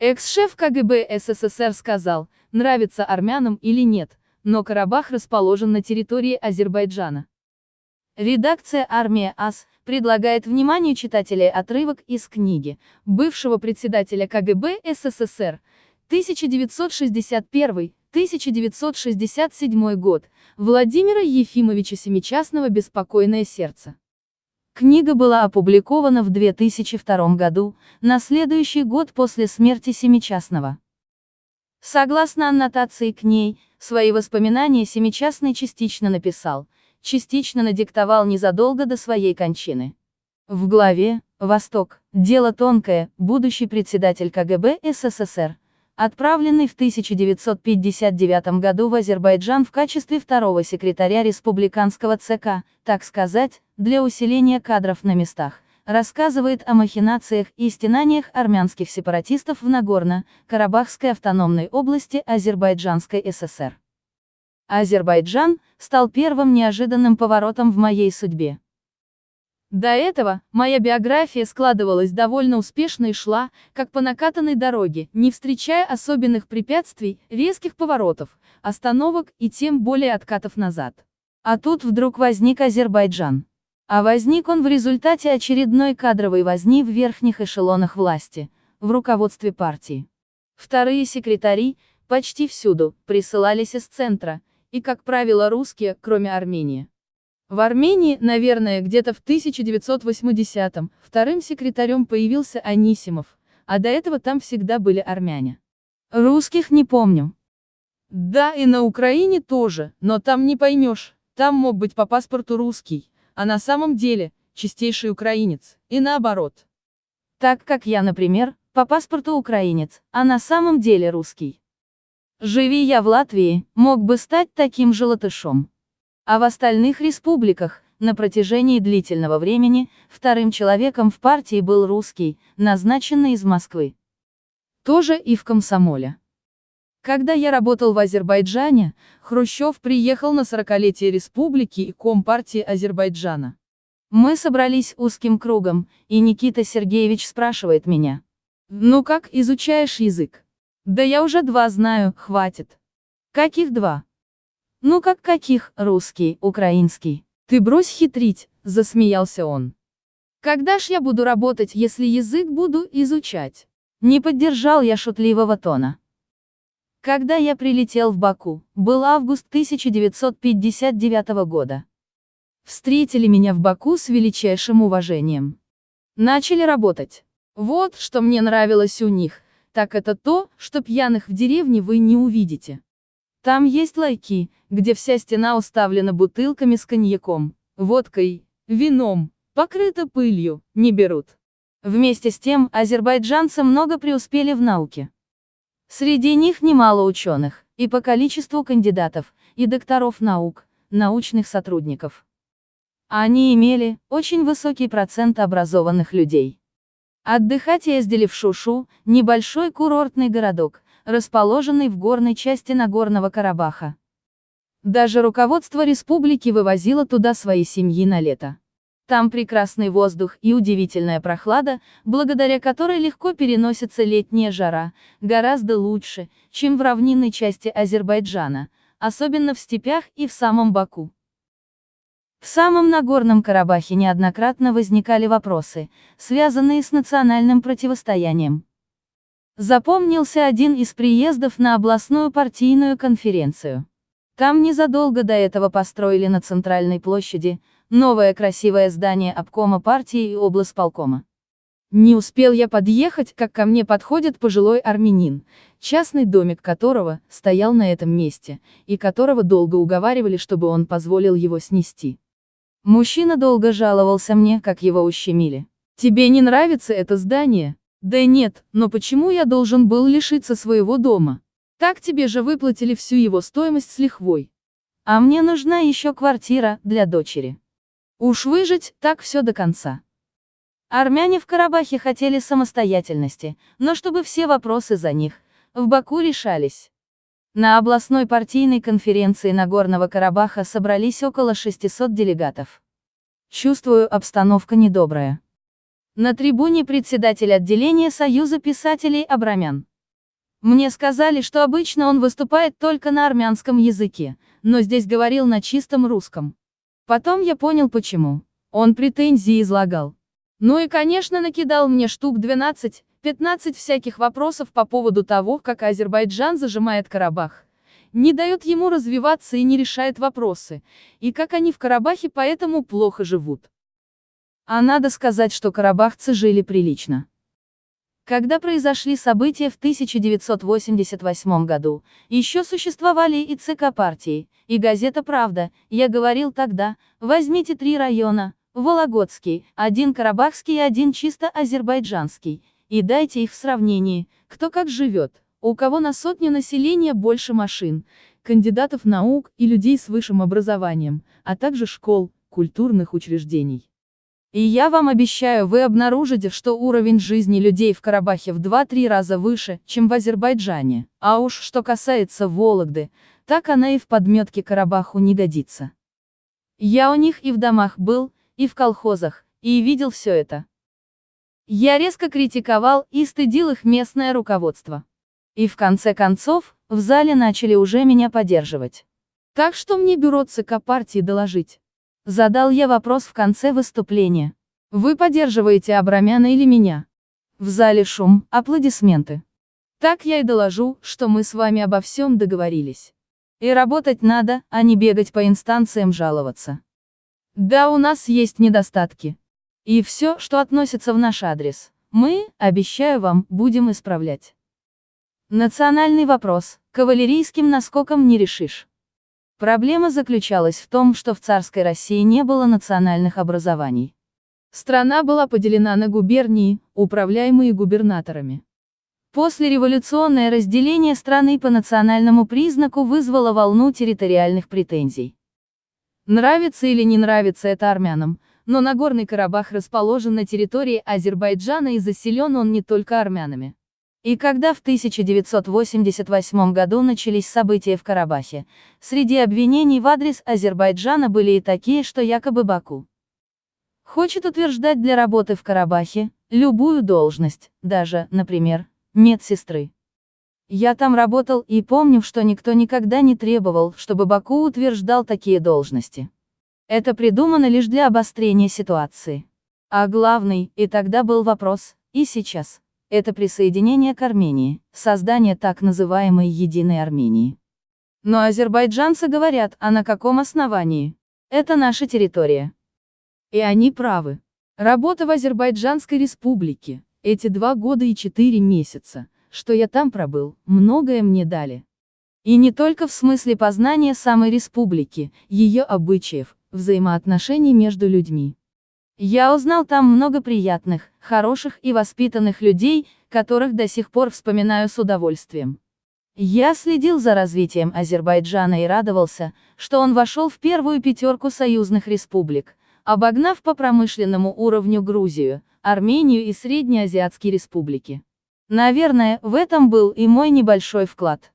Экс-шеф КГБ СССР сказал, нравится армянам или нет, но Карабах расположен на территории Азербайджана. Редакция «Армия АС» предлагает вниманию читателей отрывок из книги бывшего председателя КГБ СССР 1961-1967 год Владимира Ефимовича Семичастного «Беспокойное сердце». Книга была опубликована в 2002 году, на следующий год после смерти Семичастного. Согласно аннотации к ней, свои воспоминания Семичастный частично написал, частично надиктовал незадолго до своей кончины. В главе «Восток. Дело тонкое. Будущий председатель КГБ СССР», отправленный в 1959 году в Азербайджан в качестве второго секретаря республиканского ЦК, так сказать, для усиления кадров на местах, рассказывает о махинациях и стенаниях армянских сепаратистов в Нагорно-Карабахской автономной области Азербайджанской ССР. Азербайджан стал первым неожиданным поворотом в моей судьбе. До этого, моя биография складывалась довольно успешно и шла, как по накатанной дороге, не встречая особенных препятствий, резких поворотов, остановок и тем более откатов назад. А тут вдруг возник Азербайджан. А возник он в результате очередной кадровой возни в верхних эшелонах власти, в руководстве партии. Вторые секретари, почти всюду, присылались из центра, и, как правило, русские, кроме Армении. В Армении, наверное, где-то в 1980-м, вторым секретарем появился Анисимов, а до этого там всегда были армяне. Русских не помню. Да, и на Украине тоже, но там не поймешь, там мог быть по паспорту русский, а на самом деле, чистейший украинец, и наоборот. Так как я, например, по паспорту украинец, а на самом деле русский. Живи я в Латвии, мог бы стать таким же латышом. А в остальных республиках, на протяжении длительного времени, вторым человеком в партии был русский, назначенный из Москвы. Тоже и в комсомоле. Когда я работал в Азербайджане, Хрущев приехал на 40-летие республики и Компартии Азербайджана. Мы собрались узким кругом, и Никита Сергеевич спрашивает меня. «Ну как, изучаешь язык?» Да я уже два знаю, хватит. Каких два? Ну как каких, русский, украинский. Ты брось хитрить, засмеялся он. Когда ж я буду работать, если язык буду изучать? Не поддержал я шутливого тона. Когда я прилетел в Баку, был август 1959 года. Встретили меня в Баку с величайшим уважением. Начали работать. Вот, что мне нравилось у них, так это то, что пьяных в деревне вы не увидите. Там есть лайки, где вся стена уставлена бутылками с коньяком, водкой, вином, покрыта пылью, не берут. Вместе с тем, азербайджанцы много преуспели в науке. Среди них немало ученых, и по количеству кандидатов, и докторов наук, научных сотрудников. Они имели очень высокий процент образованных людей. Отдыхать ездили в Шушу, небольшой курортный городок, расположенный в горной части Нагорного Карабаха. Даже руководство республики вывозило туда свои семьи на лето. Там прекрасный воздух и удивительная прохлада, благодаря которой легко переносится летняя жара, гораздо лучше, чем в равнинной части Азербайджана, особенно в степях и в самом Баку. В самом Нагорном Карабахе неоднократно возникали вопросы, связанные с национальным противостоянием. Запомнился один из приездов на областную партийную конференцию. Там незадолго до этого построили на центральной площади новое красивое здание обкома партии и облсполкома. Не успел я подъехать, как ко мне подходит пожилой армянин, частный домик которого стоял на этом месте, и которого долго уговаривали, чтобы он позволил его снести. Мужчина долго жаловался мне, как его ущемили. Тебе не нравится это здание? Да нет, но почему я должен был лишиться своего дома? Так тебе же выплатили всю его стоимость с лихвой. А мне нужна еще квартира, для дочери. Уж выжить, так все до конца. Армяне в Карабахе хотели самостоятельности, но чтобы все вопросы за них, в Баку решались. На областной партийной конференции Нагорного Карабаха собрались около 600 делегатов. Чувствую, обстановка недобрая. На трибуне председатель отделения Союза писателей Абрамян. Мне сказали, что обычно он выступает только на армянском языке, но здесь говорил на чистом русском. Потом я понял почему. Он претензии излагал. Ну и, конечно, накидал мне штук 12, 15 всяких вопросов по поводу того, как Азербайджан зажимает Карабах, не дает ему развиваться и не решает вопросы, и как они в Карабахе поэтому плохо живут. А надо сказать, что карабахцы жили прилично. Когда произошли события в 1988 году, еще существовали и ЦК партии, и газета «Правда», я говорил тогда, возьмите три района, Вологодский, один карабахский и один чисто азербайджанский, и дайте их в сравнении, кто как живет, у кого на сотню населения больше машин, кандидатов наук и людей с высшим образованием, а также школ, культурных учреждений. И я вам обещаю, вы обнаружите, что уровень жизни людей в Карабахе в 2-3 раза выше, чем в Азербайджане. А уж что касается Вологды, так она и в подметке Карабаху не годится. Я у них и в домах был, и в колхозах, и видел все это. Я резко критиковал и стыдил их местное руководство. И в конце концов, в зале начали уже меня поддерживать. Так что мне бюро ЦК партии доложить? Задал я вопрос в конце выступления. Вы поддерживаете Абрамяна или меня? В зале шум, аплодисменты. Так я и доложу, что мы с вами обо всем договорились. И работать надо, а не бегать по инстанциям жаловаться. Да, у нас есть недостатки. И все, что относится в наш адрес, мы, обещаю вам, будем исправлять. Национальный вопрос, кавалерийским наскоком не решишь. Проблема заключалась в том, что в царской России не было национальных образований. Страна была поделена на губернии, управляемые губернаторами. После революционное разделение страны по национальному признаку вызвало волну территориальных претензий. Нравится или не нравится это армянам, но Нагорный Карабах расположен на территории Азербайджана и заселен он не только армянами. И когда в 1988 году начались события в Карабахе, среди обвинений в адрес Азербайджана были и такие, что якобы Баку хочет утверждать для работы в Карабахе любую должность, даже, например, медсестры. Я там работал и помню, что никто никогда не требовал, чтобы Баку утверждал такие должности. Это придумано лишь для обострения ситуации. А главный, и тогда был вопрос, и сейчас, это присоединение к Армении, создание так называемой «Единой Армении». Но азербайджанцы говорят, а на каком основании? Это наша территория. И они правы. Работа в Азербайджанской республике, эти два года и четыре месяца, что я там пробыл, многое мне дали. И не только в смысле познания самой республики, ее обычаев, взаимоотношений между людьми. Я узнал там много приятных, хороших и воспитанных людей, которых до сих пор вспоминаю с удовольствием. Я следил за развитием Азербайджана и радовался, что он вошел в первую пятерку союзных республик, обогнав по промышленному уровню Грузию, Армению и Среднеазиатские республики. Наверное, в этом был и мой небольшой вклад.